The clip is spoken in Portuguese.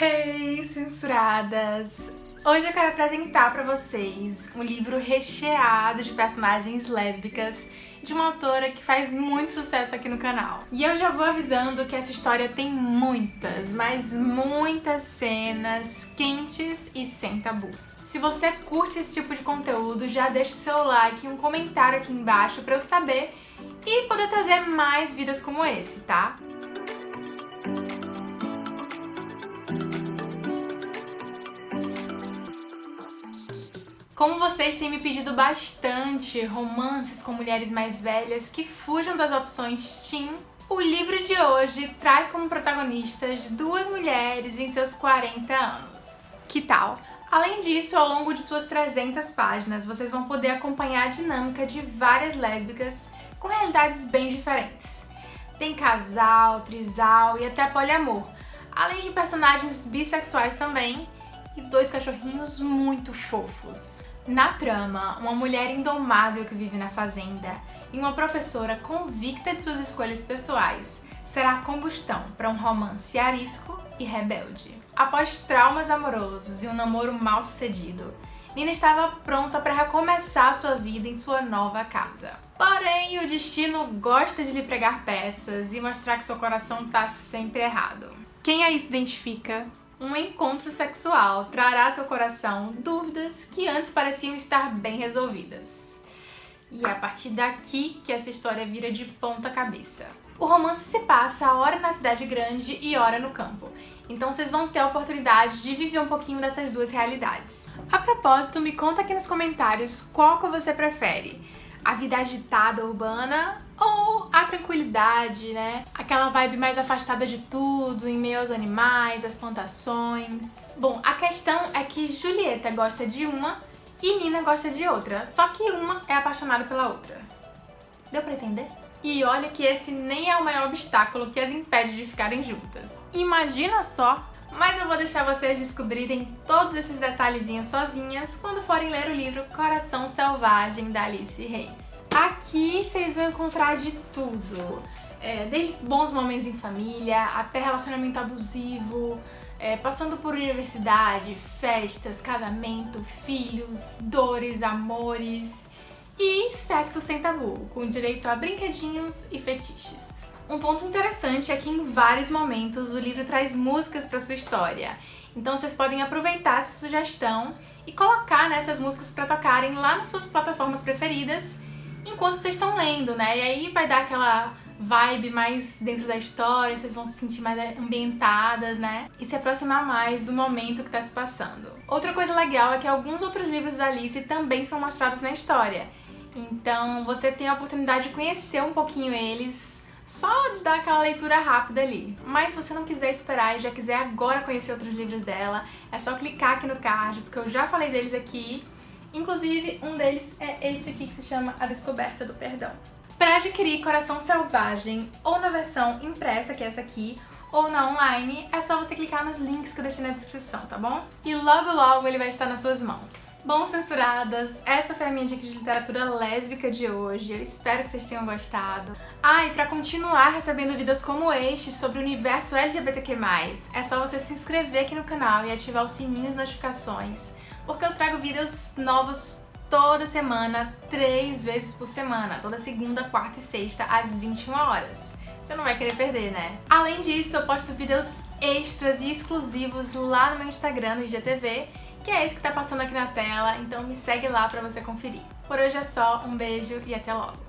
Hey, censuradas! Hoje eu quero apresentar para vocês um livro recheado de personagens lésbicas de uma autora que faz muito sucesso aqui no canal. E eu já vou avisando que essa história tem muitas, mas muitas cenas quentes e sem tabu. Se você curte esse tipo de conteúdo, já deixa o seu like e um comentário aqui embaixo para eu saber e poder trazer mais vídeos como esse, tá? Como vocês têm me pedido bastante romances com mulheres mais velhas que fujam das opções teen, o livro de hoje traz como protagonistas duas mulheres em seus 40 anos. Que tal? Além disso, ao longo de suas 300 páginas, vocês vão poder acompanhar a dinâmica de várias lésbicas com realidades bem diferentes. Tem casal, trisal e até poliamor, além de personagens bissexuais também e dois cachorrinhos muito fofos. Na trama, uma mulher indomável que vive na fazenda e uma professora convicta de suas escolhas pessoais será a combustão para um romance arisco e rebelde. Após traumas amorosos e um namoro mal sucedido, Nina estava pronta para recomeçar sua vida em sua nova casa. Porém, o destino gosta de lhe pregar peças e mostrar que seu coração está sempre errado. Quem aí se identifica? Um encontro sexual trará ao seu coração dúvidas que antes pareciam estar bem resolvidas. E é a partir daqui que essa história vira de ponta cabeça. O romance se passa hora na cidade grande e hora no campo, então vocês vão ter a oportunidade de viver um pouquinho dessas duas realidades. A propósito, me conta aqui nos comentários qual que você prefere, a vida agitada urbana ou a tranquilidade, né? Aquela vibe mais afastada de tudo, em meio aos animais, às plantações. Bom, a questão é que Julieta gosta de uma e Nina gosta de outra, só que uma é apaixonada pela outra. Deu pra entender? E olha que esse nem é o maior obstáculo que as impede de ficarem juntas. Imagina só! Mas eu vou deixar vocês descobrirem todos esses detalhezinhos sozinhas quando forem ler o livro Coração Selvagem, da Alice Reis. Aqui vocês vão encontrar de tudo, é, desde bons momentos em família, até relacionamento abusivo, é, passando por universidade, festas, casamento, filhos, dores, amores e sexo sem tabu, com direito a brinquedinhos e fetiches. Um ponto interessante é que em vários momentos o livro traz músicas para sua história, então vocês podem aproveitar essa sugestão e colocar nessas músicas para tocarem lá nas suas plataformas preferidas enquanto vocês estão lendo, né? E aí vai dar aquela vibe mais dentro da história, vocês vão se sentir mais ambientadas, né? E se aproximar mais do momento que está se passando. Outra coisa legal é que alguns outros livros da Alice também são mostrados na história. Então você tem a oportunidade de conhecer um pouquinho eles, só de dar aquela leitura rápida ali. Mas se você não quiser esperar e já quiser agora conhecer outros livros dela, é só clicar aqui no card, porque eu já falei deles aqui. Inclusive, um deles é este aqui que se chama A Descoberta do Perdão. Para adquirir Coração Selvagem, ou na versão impressa, que é essa aqui, ou na online, é só você clicar nos links que eu deixei na descrição, tá bom? E logo logo ele vai estar nas suas mãos. Bom, censuradas, essa foi a minha dica de literatura lésbica de hoje. Eu espero que vocês tenham gostado. Ah, e pra continuar recebendo vídeos como este sobre o universo LGBTQ+, é só você se inscrever aqui no canal e ativar o sininho de notificações, porque eu trago vídeos novos toda semana, três vezes por semana, toda segunda, quarta e sexta, às 21 horas. Você não vai querer perder, né? Além disso, eu posto vídeos extras e exclusivos lá no meu Instagram, no IGTV, que é esse que tá passando aqui na tela, então me segue lá pra você conferir. Por hoje é só, um beijo e até logo!